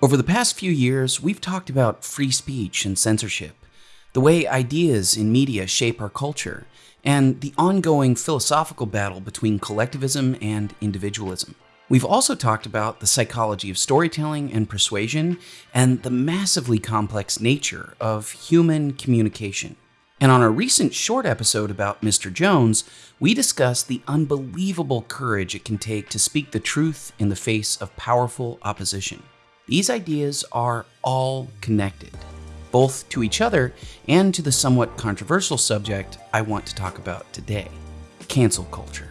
Over the past few years, we've talked about free speech and censorship, the way ideas in media shape our culture, and the ongoing philosophical battle between collectivism and individualism. We've also talked about the psychology of storytelling and persuasion, and the massively complex nature of human communication. And on a recent short episode about Mr. Jones, we discussed the unbelievable courage it can take to speak the truth in the face of powerful opposition. These ideas are all connected, both to each other and to the somewhat controversial subject I want to talk about today cancel culture.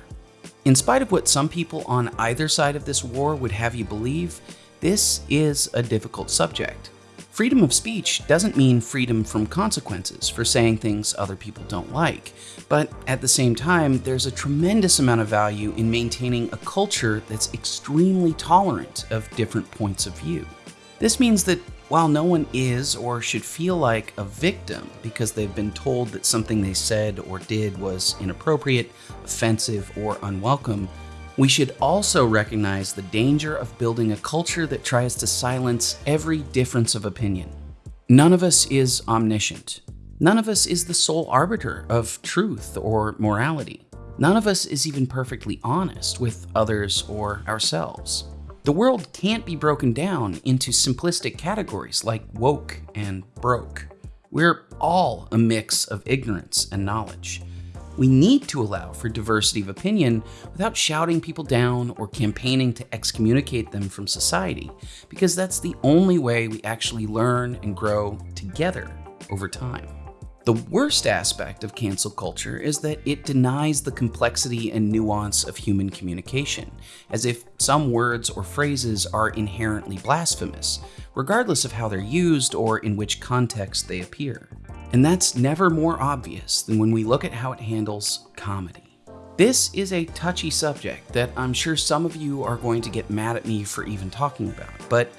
In spite of what some people on either side of this war would have you believe, this is a difficult subject. Freedom of speech doesn't mean freedom from consequences for saying things other people don't like, but at the same time, there's a tremendous amount of value in maintaining a culture that's extremely tolerant of different points of view. This means that while no one is or should feel like a victim because they've been told that something they said or did was inappropriate, offensive, or unwelcome, we should also recognize the danger of building a culture that tries to silence every difference of opinion. None of us is omniscient. None of us is the sole arbiter of truth or morality. None of us is even perfectly honest with others or ourselves. The world can't be broken down into simplistic categories like woke and broke. We're all a mix of ignorance and knowledge. We need to allow for diversity of opinion without shouting people down or campaigning to excommunicate them from society, because that's the only way we actually learn and grow together over time. The worst aspect of cancel culture is that it denies the complexity and nuance of human communication, as if some words or phrases are inherently blasphemous, regardless of how they're used or in which context they appear. And that's never more obvious than when we look at how it handles comedy. This is a touchy subject that I'm sure some of you are going to get mad at me for even talking about, but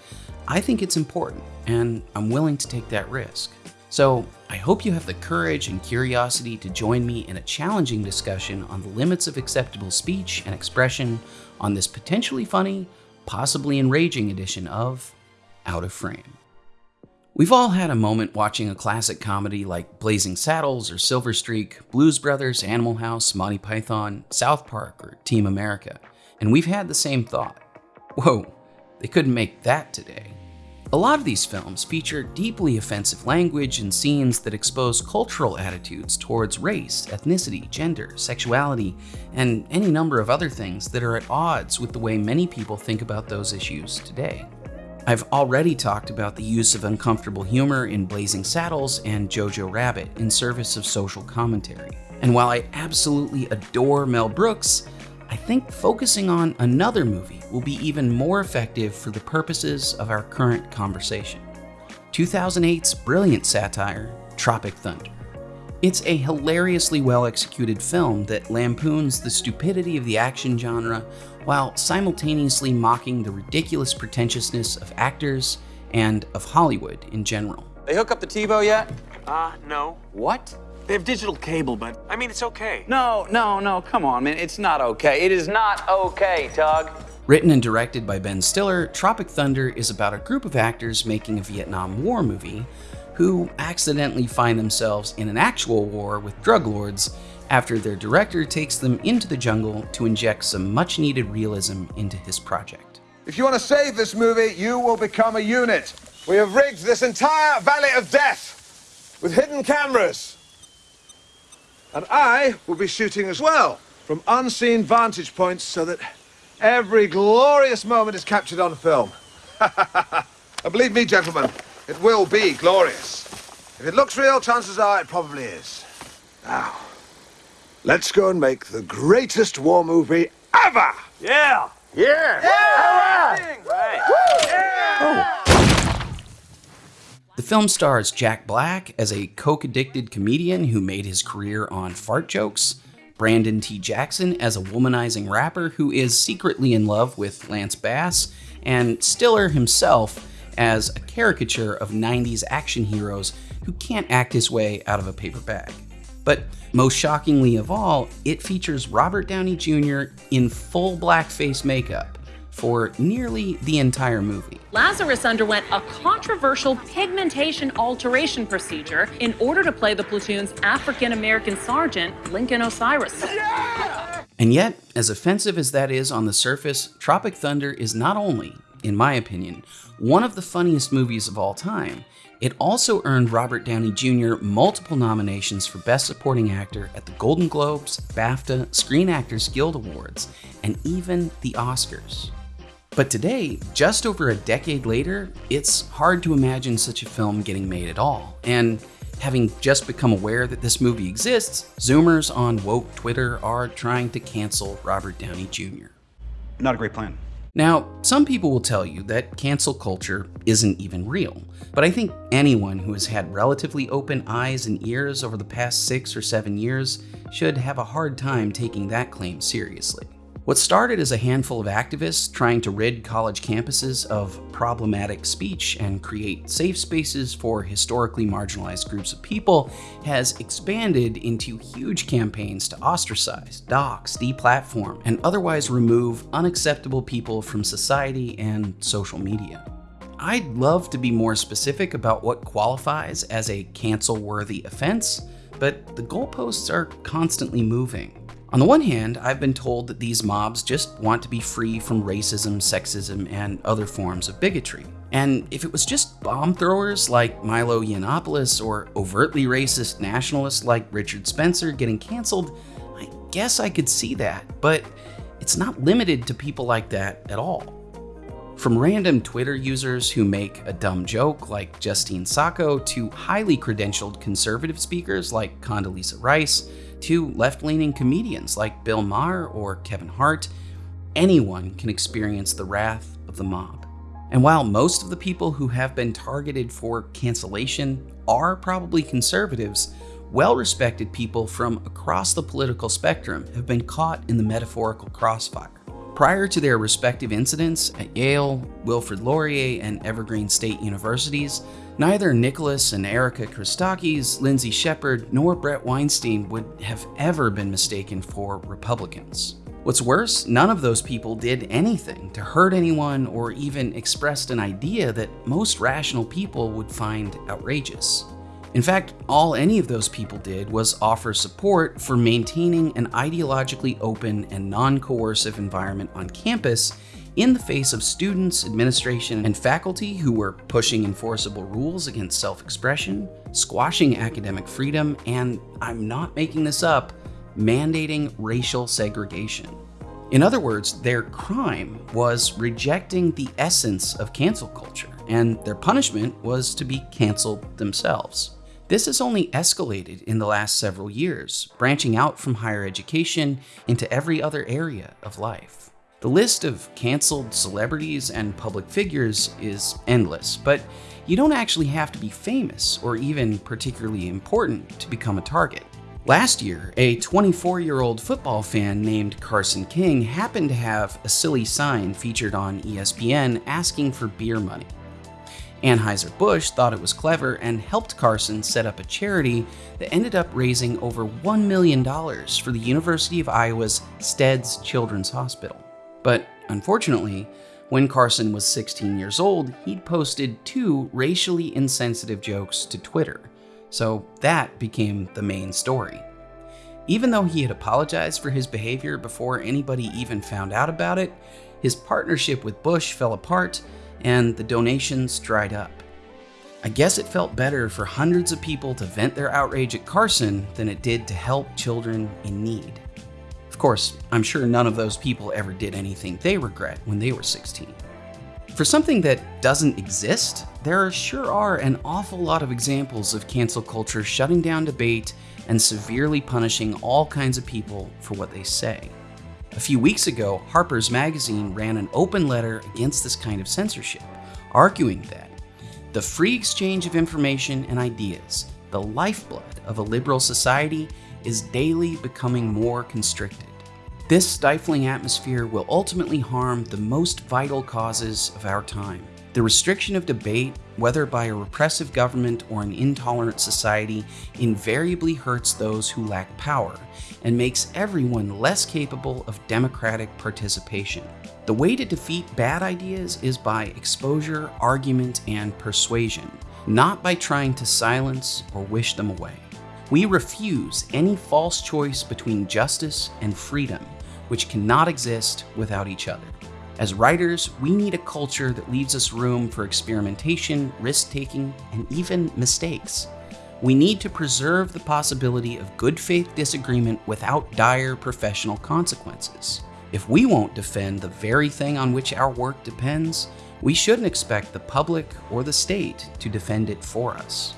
I think it's important, and I'm willing to take that risk. So, I hope you have the courage and curiosity to join me in a challenging discussion on the limits of acceptable speech and expression on this potentially funny, possibly enraging edition of Out of Frame. We've all had a moment watching a classic comedy like Blazing Saddles or Silver Streak, Blues Brothers, Animal House, Monty Python, South Park, or Team America, and we've had the same thought. Whoa, they couldn't make that today. A lot of these films feature deeply offensive language and scenes that expose cultural attitudes towards race, ethnicity, gender, sexuality, and any number of other things that are at odds with the way many people think about those issues today. I've already talked about the use of uncomfortable humor in Blazing Saddles and Jojo Rabbit in service of social commentary. And while I absolutely adore Mel Brooks, I think focusing on another movie will be even more effective for the purposes of our current conversation. 2008's brilliant satire, Tropic Thunder. It's a hilariously well executed film that lampoons the stupidity of the action genre while simultaneously mocking the ridiculous pretentiousness of actors and of Hollywood in general. They hook up the TiVo yet? Uh, no. What? They have digital cable, but I mean, it's okay. No, no, no, come on, man. It's not okay. It is not okay, Tug. Written and directed by Ben Stiller, Tropic Thunder is about a group of actors making a Vietnam War movie who accidentally find themselves in an actual war with drug lords after their director takes them into the jungle to inject some much needed realism into his project. If you want to save this movie, you will become a unit. We have rigged this entire Valley of Death with hidden cameras. And I will be shooting as well from unseen vantage points so that every glorious moment is captured on film. and believe me, gentlemen, it will be glorious. If it looks real, chances are it probably is. Now, let's go and make the greatest war movie ever! Yeah. Yeah! Oh. The film stars Jack Black as a coke addicted comedian who made his career on fart jokes, Brandon T. Jackson as a womanizing rapper who is secretly in love with Lance Bass, and Stiller himself as a caricature of 90s action heroes who can't act his way out of a paper bag. But most shockingly of all, it features Robert Downey Jr. in full blackface makeup for nearly the entire movie. Lazarus underwent a controversial pigmentation alteration procedure in order to play the platoon's African American sergeant, Lincoln Osiris. And yet, as offensive as that is on the surface, Tropic Thunder is not only, in my opinion, one of the funniest movies of all time, it also earned Robert Downey Jr. multiple nominations for Best Supporting Actor at the Golden Globes, BAFTA, Screen Actors Guild Awards, and even the Oscars. But today, just over a decade later, it's hard to imagine such a film getting made at all. And having just become aware that this movie exists, Zoomers on woke Twitter are trying to cancel Robert Downey Jr. Not a great plan. Now, some people will tell you that cancel culture isn't even real, but I think anyone who has had relatively open eyes and ears over the past six or seven years should have a hard time taking that claim seriously. What started as a handful of activists trying to rid college campuses of problematic speech and create safe spaces for historically marginalized groups of people has expanded into huge campaigns to ostracize, dox, deplatform, and otherwise remove unacceptable people from society and social media. I'd love to be more specific about what qualifies as a cancel worthy offense, but the goalposts are constantly moving. On the one hand, I've been told that these mobs just want to be free from racism, sexism, and other forms of bigotry. And if it was just bomb throwers like Milo Yiannopoulos or overtly racist nationalists like Richard Spencer getting canceled, I guess I could see that, but it's not limited to people like that at all. From random Twitter users who make a dumb joke like Justine Sacco to highly credentialed conservative speakers like Condoleezza Rice, to left leaning comedians like Bill Maher or Kevin Hart, anyone can experience the wrath of the mob. And while most of the people who have been targeted for cancellation are probably conservatives, well respected people from across the political spectrum have been caught in the metaphorical crossfire. Prior to their respective incidents at Yale, Wilfrid Laurier, and Evergreen State Universities, neither Nicholas and Erica Christakis, Lindsay Shepherd, nor Bret Weinstein would have ever been mistaken for Republicans. What's worse, none of those people did anything to hurt anyone or even expressed an idea that most rational people would find outrageous. In fact, all any of those people did was offer support for maintaining an ideologically open and non coercive environment on campus in the face of students, administration, and faculty who were pushing enforceable rules against self expression, squashing academic freedom, and I'm not making this up, mandating racial segregation. In other words, their crime was rejecting the essence of cancel culture, and their punishment was to be canceled themselves. This has only escalated in the last several years, branching out from higher education into every other area of life. The list of canceled celebrities and public figures is endless, but you don't actually have to be famous or even particularly important to become a target. Last year, a 24 year old football fan named Carson King happened to have a silly sign featured on ESPN asking for beer money. Anheuser-Busch thought it was clever and helped Carson set up a charity that ended up raising over $1 million for the University of Iowa's Steads Children's Hospital. But unfortunately, when Carson was 16 years old, he'd posted two racially insensitive jokes to Twitter, so that became the main story. Even though he had apologized for his behavior before anybody even found out about it, his partnership with Busch fell apart and the donations dried up. I guess it felt better for hundreds of people to vent their outrage at Carson than it did to help children in need. Of course, I'm sure none of those people ever did anything they regret when they were 16. For something that doesn't exist, there sure are an awful lot of examples of cancel culture shutting down debate and severely punishing all kinds of people for what they say. A few weeks ago, Harper's Magazine ran an open letter against this kind of censorship, arguing that the free exchange of information and ideas, the lifeblood of a liberal society, is daily becoming more constricted. This stifling atmosphere will ultimately harm the most vital causes of our time. The restriction of debate, whether by a repressive government or an intolerant society, invariably hurts those who lack power and makes everyone less capable of democratic participation. The way to defeat bad ideas is by exposure, argument, and persuasion, not by trying to silence or wish them away. We refuse any false choice between justice and freedom, which cannot exist without each other. As writers, we need a culture that leaves us room for experimentation, risk taking, and even mistakes. We need to preserve the possibility of good faith disagreement without dire professional consequences. If we won't defend the very thing on which our work depends, we shouldn't expect the public or the state to defend it for us.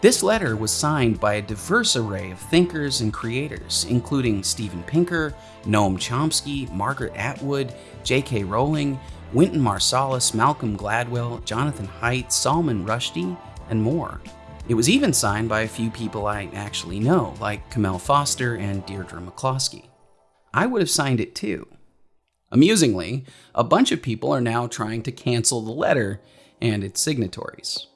This letter was signed by a diverse array of thinkers and creators, including Steven Pinker, Noam Chomsky, Margaret Atwood, J.K. Rowling, Wynton Marsalis, Malcolm Gladwell, Jonathan Haidt, Salman Rushdie, and more. It was even signed by a few people I actually know, like Kmele Foster and Deirdre McCloskey. I would have signed it too. Amusingly, a bunch of people are now trying to cancel the letter and its signatories.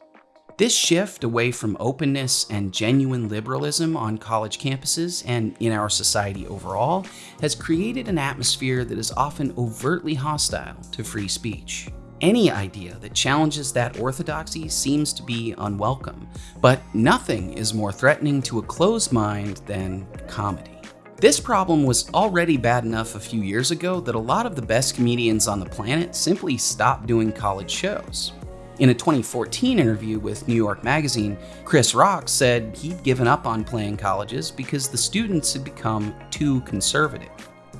This shift away from openness and genuine liberalism on college campuses and in our society overall has created an atmosphere that is often overtly hostile to free speech. Any idea that challenges that orthodoxy seems to be unwelcome, but nothing is more threatening to a closed mind than comedy. This problem was already bad enough a few years ago that a lot of the best comedians on the planet simply stopped doing college shows. In a 2014 interview with New York Magazine, Chris Rock said he'd given up on playing colleges because the students had become too conservative.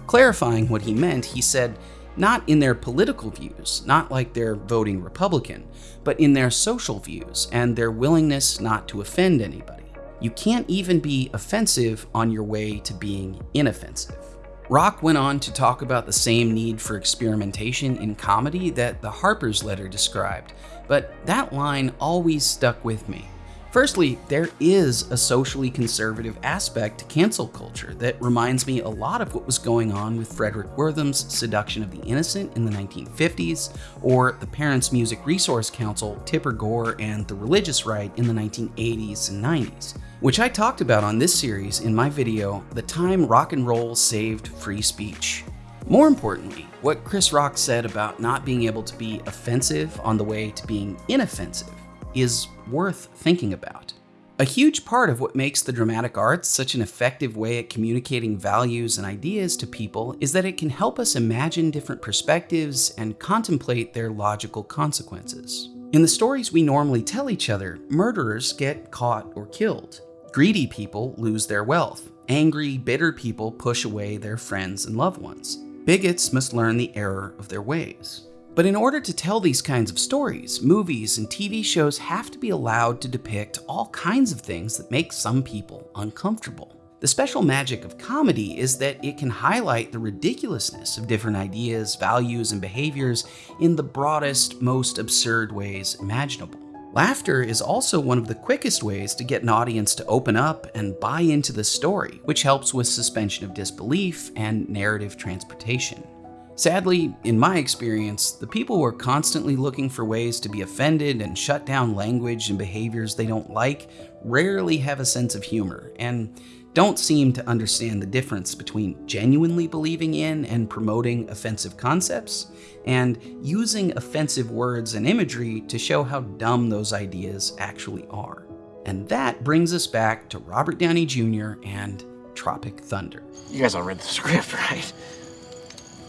Clarifying what he meant, he said, not in their political views, not like they're voting Republican, but in their social views and their willingness not to offend anybody. You can't even be offensive on your way to being inoffensive. Rock went on to talk about the same need for experimentation in comedy that the Harper's letter described, but that line always stuck with me. Firstly, there is a socially conservative aspect to cancel culture that reminds me a lot of what was going on with Fredric Wertham's Seduction of the Innocent in the 1950s, or the Parents Music Resource Council, Tipper Gore, and the Religious Right in the 1980s and 90s, which I talked about on this series in my video, The Time Rock and Roll Saved Free Speech. More importantly, what Chris Rock said about not being able to be offensive on the way to being inoffensive is worth thinking about. A huge part of what makes the dramatic arts such an effective way at communicating values and ideas to people is that it can help us imagine different perspectives and contemplate their logical consequences. In the stories we normally tell each other, murderers get caught or killed. Greedy people lose their wealth. Angry, bitter people push away their friends and loved ones. Bigots must learn the error of their ways. But in order to tell these kinds of stories, movies and TV shows have to be allowed to depict all kinds of things that make some people uncomfortable. The special magic of comedy is that it can highlight the ridiculousness of different ideas, values, and behaviors in the broadest, most absurd ways imaginable. Laughter is also one of the quickest ways to get an audience to open up and buy into the story, which helps with suspension of disbelief and narrative transportation. Sadly, in my experience, the people who are constantly looking for ways to be offended and shut down language and behaviors they don't like rarely have a sense of humor and don't seem to understand the difference between genuinely believing in and promoting offensive concepts and using offensive words and imagery to show how dumb those ideas actually are. And that brings us back to Robert Downey Jr. and Tropic Thunder. You guys all read the script, right?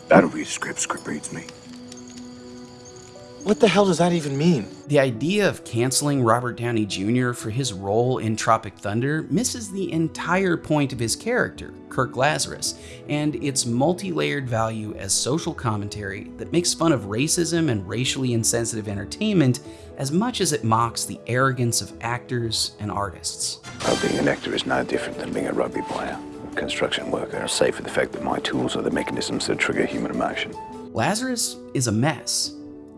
I don't read script, script reads me. What the hell does that even mean? The idea of canceling Robert Downey Jr. for his role in Tropic Thunder misses the entire point of his character, Kirk Lazarus, and its multi layered value as social commentary that makes fun of racism and racially insensitive entertainment as much as it mocks the arrogance of actors and artists. Well, being an actor is no different than being a rugby player, a construction worker, save for the fact that my tools are the mechanisms that trigger human emotion. Lazarus is a mess.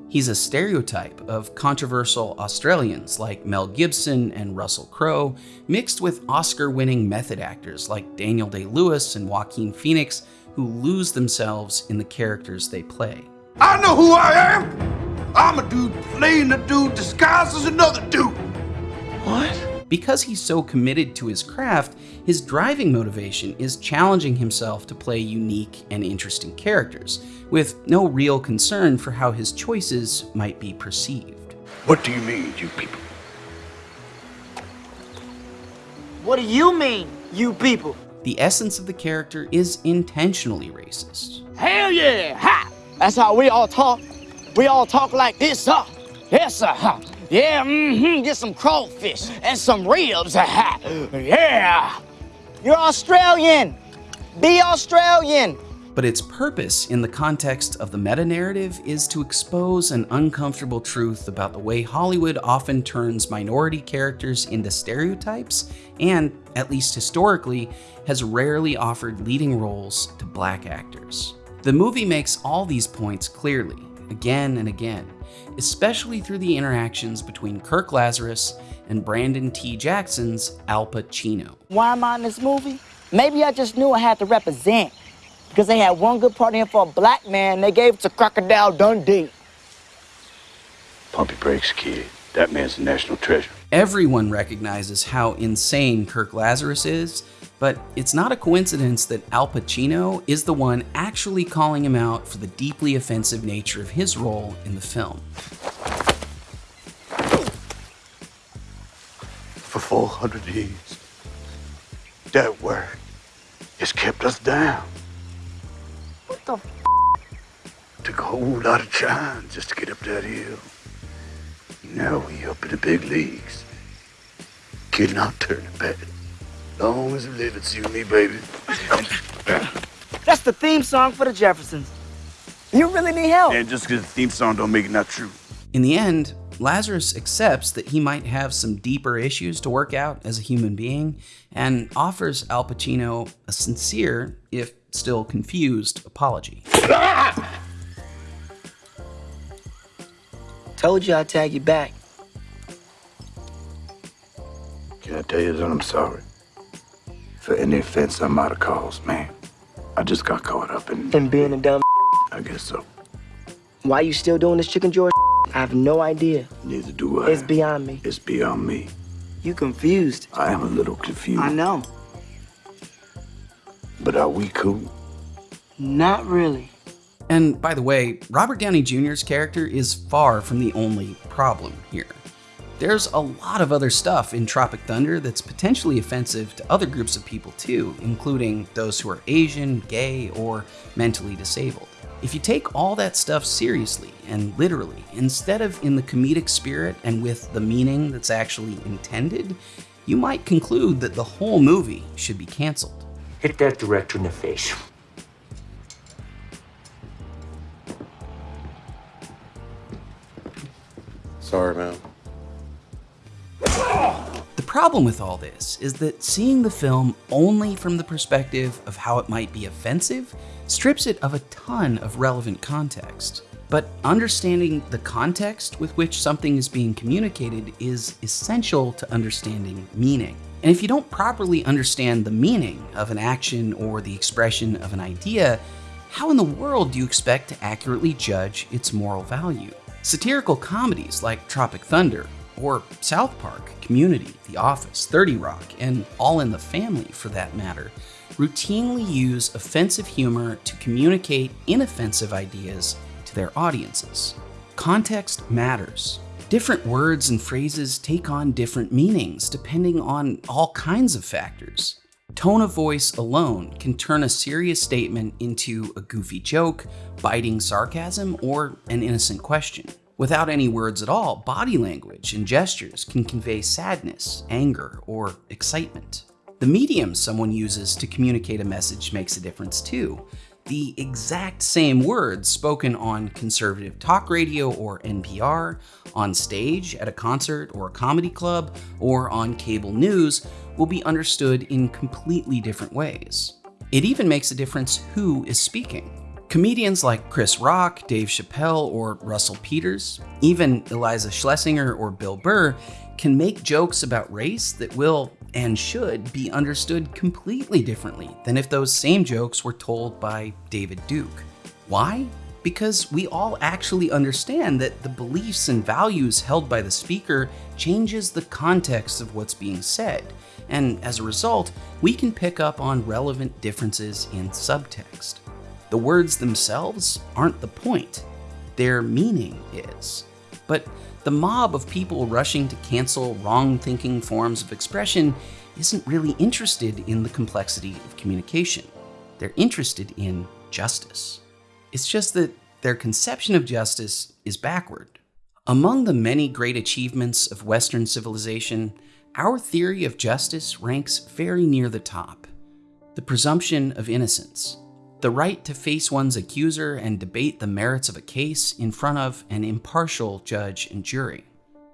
He's a stereotype of controversial Australians like Mel Gibson and Russell Crowe, mixed with Oscar winning method actors like Daniel Day Lewis and Joaquin Phoenix, who lose themselves in the characters they play. I know who I am! I'm a dude playing a dude disguised as another dude. What? Because he's so committed to his craft, his driving motivation is challenging himself to play unique and interesting characters, with no real concern for how his choices might be perceived. What do you mean, you people? What do you mean, you people? The essence of the character is intentionally racist. Hell yeah! Ha! That's how we all talk. We all talk like this, huh? Yes, sir. Huh? Yeah, mm-hmm. Get some crawfish and some ribs. Yeah! You're Australian. Be Australian. But its purpose in the context of the meta narrative is to expose an uncomfortable truth about the way Hollywood often turns minority characters into stereotypes and, at least historically, has rarely offered leading roles to black actors. The movie makes all these points clearly, again and again, especially through the interactions between Kirk Lazarus and Brandon T. Jackson's Alpa Chino. Why am I in this movie? Maybe I just knew I had to represent. Because they had one good part in for a black man, and they gave it to Crocodile Dundee. Pump your brakes, kid. That man's a national treasure. Everyone recognizes how insane Kirk Lazarus is, but it's not a coincidence that Alpa Chino is the one actually calling him out for the deeply offensive nature of his role in the film. For 400 years, that word has kept us down. What the f? Took a whole lot of trying just to get up that hill. Now we up in the big leagues. Kid, not turning back. Long as we live, it's you and me, baby. That's the theme song for the Jeffersons. You really need help. And just because the theme song don't make it not true. In the end, Lazarus accepts that he might have some deeper issues to work out as a human being and offers Alpa Chino a sincere, if still confused, apology. Ah! Told you I'd tag you back. Can I tell you that I'm sorry? For any offense I might have caused, man. I just got caught up in, And being a dumb I guess so. Why are you still doing this chicken George? I have no idea. Neither do I. It's beyond me. It's beyond me. You confused. I am a little confused. I know. But are we cool? Not really. And by the way, Robert Downey Jr.'s character is far from the only problem here. There's a lot of other stuff in Tropic Thunder that's potentially offensive to other groups of people too, including those who are Asian, gay, or mentally disabled. If you take all that stuff seriously and literally, instead of in the comedic spirit and with the meaning that's actually intended, you might conclude that the whole movie should be canceled. Hit that director in the face. Sorry, man. The problem with all this is that seeing the film only from the perspective of how it might be offensive strips it of a ton of relevant context. But understanding the context with which something is being communicated is essential to understanding meaning. And if you don't properly understand the meaning of an action or the expression of an idea, how in the world do you expect to accurately judge its moral value? Satirical comedies like Tropic Thunder, or South Park, Community, The Office, 30 Rock, and All in the Family for that matter, routinely use offensive humor to communicate inoffensive ideas to their audiences. Context matters. Different words and phrases take on different meanings depending on all kinds of factors. Tone of voice alone can turn a serious statement into a goofy joke, biting sarcasm, or an innocent question. Without any words at all, body language and gestures can convey sadness, anger, or excitement. The medium someone uses to communicate a message makes a difference too. The exact same words spoken on conservative talk radio or NPR, on stage at a concert or a comedy club, or on cable news will be understood in completely different ways. It even makes a difference who is speaking. Comedians like Chris Rock, Dave Chappelle, or Russell Peters, even Iliza Shlesinger or Bill Burr, can make jokes about race that will and should be understood completely differently than if those same jokes were told by David Duke. Why? because we all actually understand that the beliefs and values held by the speaker changes the context of what's being said, and as a result, we can pick up on relevant differences in subtext. The words themselves aren't the point, their meaning is. But the mob of people rushing to cancel wrong thinking forms of expression isn't really interested in the complexity of communication. They're interested in justice. It's just that their conception of justice is backward. Among the many great achievements of Western civilization, our theory of justice ranks very near the top. The presumption of innocence, the right to face one's accuser and debate the merits of a case in front of an impartial judge and jury,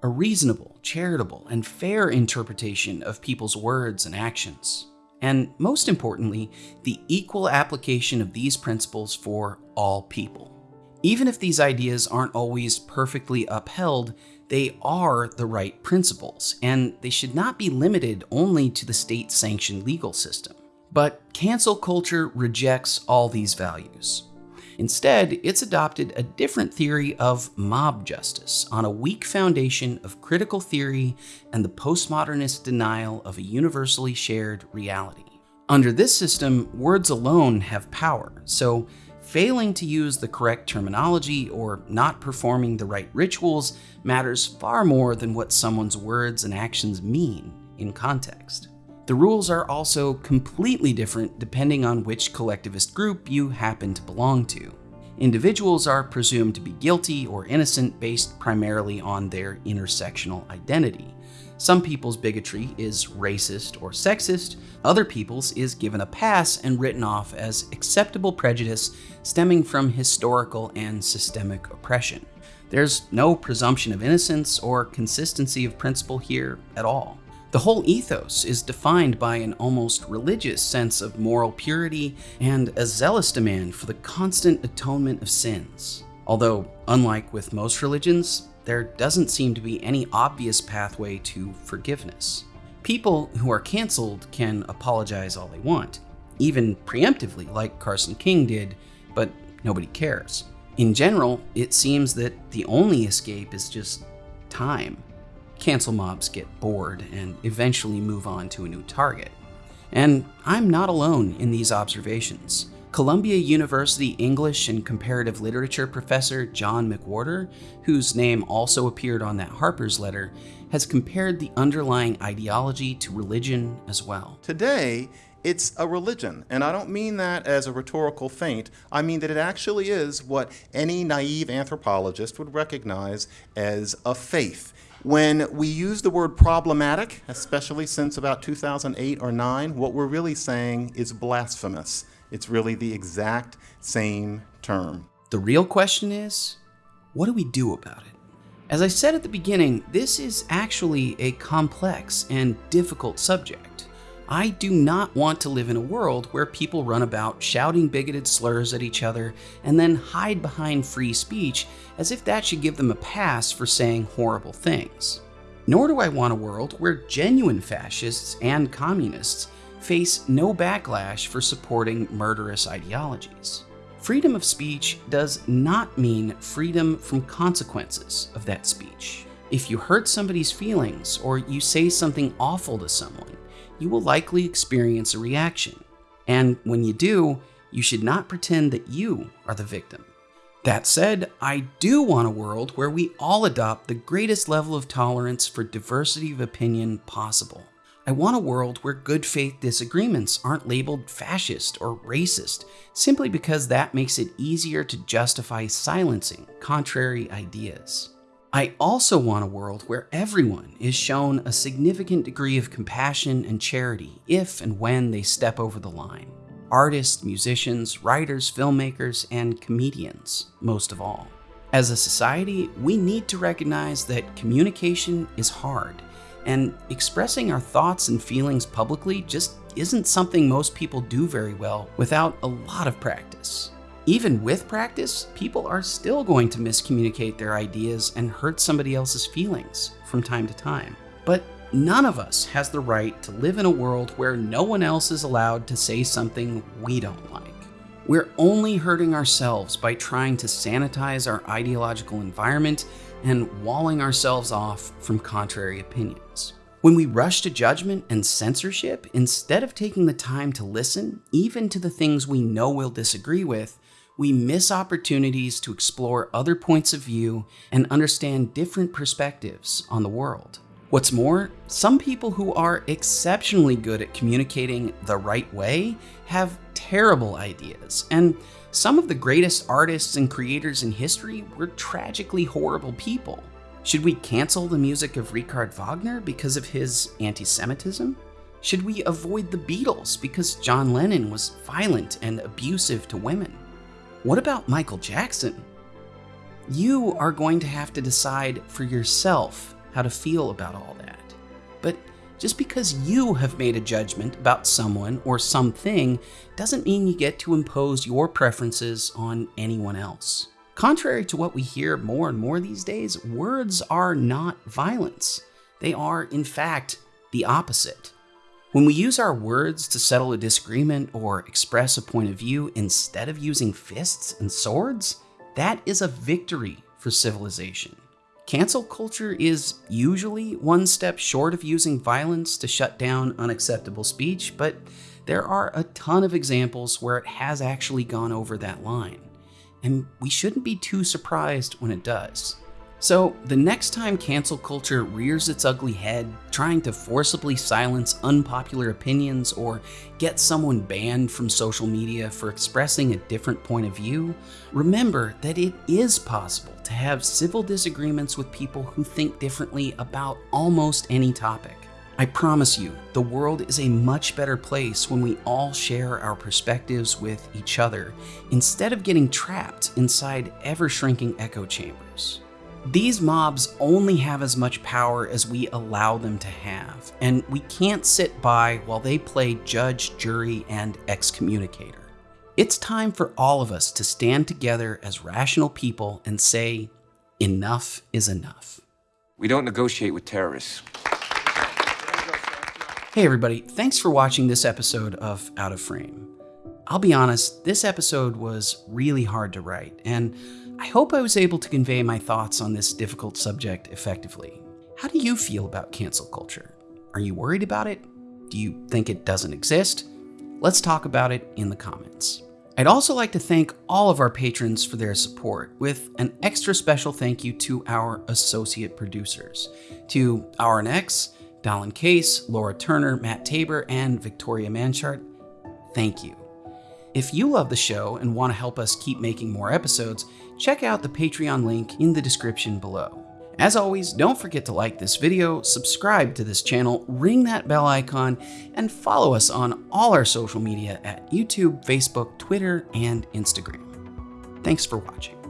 a reasonable, charitable, and fair interpretation of people's words and actions, and most importantly, the equal application of these principles for all people. Even if these ideas aren't always perfectly upheld, they are the right principles, and they should not be limited only to the state sanctioned legal system. But cancel culture rejects all these values. Instead, it's adopted a different theory of mob justice on a weak foundation of critical theory and the postmodernist denial of a universally shared reality. Under this system, words alone have power, so failing to use the correct terminology or not performing the right rituals matters far more than what someone's words and actions mean in context. The rules are also completely different depending on which collectivist group you happen to belong to. Individuals are presumed to be guilty or innocent based primarily on their intersectional identity. Some people's bigotry is racist or sexist, other people's is given a pass and written off as acceptable prejudice stemming from historical and systemic oppression. There's no presumption of innocence or consistency of principle here at all. The whole ethos is defined by an almost religious sense of moral purity and a zealous demand for the constant atonement of sins. Although, unlike with most religions, there doesn't seem to be any obvious pathway to forgiveness. People who are canceled can apologize all they want, even preemptively, like Carson King did, but nobody cares. In general, it seems that the only escape is just time cancel mobs get bored and eventually move on to a new target. And I'm not alone in these observations. Columbia University English and Comparative Literature professor John McWhorter, whose name also appeared on that Harper's letter, has compared the underlying ideology to religion as well. Today, it's a religion. And I don't mean that as a rhetorical feint. I mean that it actually is what any naive anthropologist would recognize as a faith. When we use the word problematic, especially since about 2008 or 9, what we're really saying is blasphemous. It's really the exact same term. The real question is, what do we do about it? As I said at the beginning, this is actually a complex and difficult subject. I do not want to live in a world where people run about shouting bigoted slurs at each other and then hide behind free speech as if that should give them a pass for saying horrible things. Nor do I want a world where genuine fascists and communists face no backlash for supporting murderous ideologies. Freedom of speech does not mean freedom from consequences of that speech. If you hurt somebody's feelings or you say something awful to someone, you will likely experience a reaction. And when you do, you should not pretend that you are the victim. That said, I do want a world where we all adopt the greatest level of tolerance for diversity of opinion possible. I want a world where good faith disagreements aren't labeled fascist or racist simply because that makes it easier to justify silencing contrary ideas. I also want a world where everyone is shown a significant degree of compassion and charity if and when they step over the line. Artists, musicians, writers, filmmakers, and comedians, most of all. As a society, we need to recognize that communication is hard, and expressing our thoughts and feelings publicly just isn't something most people do very well without a lot of practice. Even with practice, people are still going to miscommunicate their ideas and hurt somebody else's feelings from time to time. But none of us has the right to live in a world where no one else is allowed to say something we don't like. We're only hurting ourselves by trying to sanitize our ideological environment and walling ourselves off from contrary opinions. When we rush to judgment and censorship, instead of taking the time to listen, even to the things we know we'll disagree with, we miss opportunities to explore other points of view and understand different perspectives on the world. What's more, some people who are exceptionally good at communicating the right way have terrible ideas, and some of the greatest artists and creators in history were tragically horrible people. Should we cancel the music of Richard Wagner because of his anti Semitism? Should we avoid the Beatles because John Lennon was violent and abusive to women? What about Michael Jackson? You are going to have to decide for yourself how to feel about all that. But just because you have made a judgment about someone or something doesn't mean you get to impose your preferences on anyone else. Contrary to what we hear more and more these days, words are not violence. They are, in fact, the opposite. When we use our words to settle a disagreement or express a point of view instead of using fists and swords, that is a victory for civilization. Cancel culture is usually one step short of using violence to shut down unacceptable speech, but there are a ton of examples where it has actually gone over that line and we shouldn't be too surprised when it does. So, the next time cancel culture rears its ugly head, trying to forcibly silence unpopular opinions or get someone banned from social media for expressing a different point of view, remember that it is possible to have civil disagreements with people who think differently about almost any topic. I promise you, the world is a much better place when we all share our perspectives with each other instead of getting trapped inside ever shrinking echo chambers. These mobs only have as much power as we allow them to have, and we can't sit by while they play judge, jury, and excommunicator. It's time for all of us to stand together as rational people and say, enough is enough. We don't negotiate with terrorists. Hey everybody, thanks for watching this episode of Out of Frame. I'll be honest, this episode was really hard to write, and I hope I was able to convey my thoughts on this difficult subject effectively. How do you feel about cancel culture? Are you worried about it? Do you think it doesn't exist? Let's talk about it in the comments. I'd also like to thank all of our patrons for their support, with an extra special thank you to our associate producers, to RNX, Dallin Case, Laura Turner, Matt Tabor, and Victoria Manchart, thank you. If you love the show and want to help us keep making more episodes, check out the Patreon link in the description below. As always, don't forget to like this video, subscribe to this channel, ring that bell icon, and follow us on all our social media at YouTube, Facebook, Twitter, and Instagram. Thanks for watching.